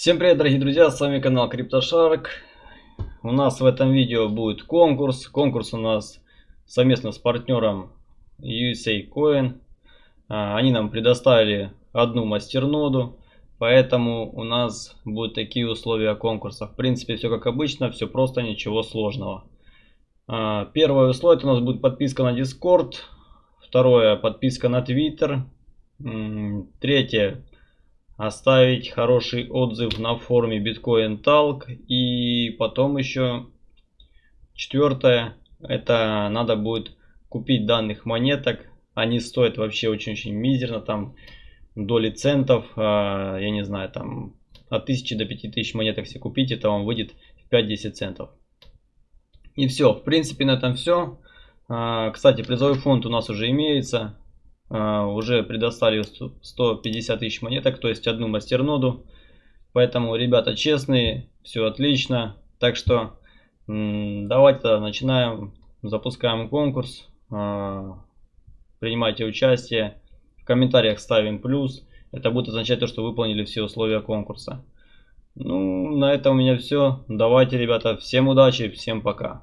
Всем привет, дорогие друзья, с вами канал CryptoShark. У нас в этом видео будет конкурс. Конкурс у нас совместно с партнером USA Coin. А, они нам предоставили одну мастерноду, поэтому у нас будут такие условия конкурса. В принципе, все как обычно, все просто, ничего сложного. А, первое условие у нас будет подписка на Discord. Второе, подписка на Twitter. Третье, оставить хороший отзыв на форуме Bitcoin Talk. И потом еще четвертое, это надо будет купить данных монеток. Они стоят вообще очень-очень мизерно, там доли центов, а, я не знаю, там от 1000 до 5000 монеток все купить, это вам выйдет в 5-10 центов. И все, в принципе на этом все. А, кстати, призовой фонд у нас уже имеется. А, уже предоставили 150 тысяч монеток, то есть одну мастерноду. Поэтому ребята честные, все отлично. Так что давайте начинаем, запускаем конкурс. А, принимайте участие. В комментариях ставим плюс. Это будет означать то, что выполнили все условия конкурса. Ну, на этом у меня все. Давайте, ребята, всем удачи, всем пока.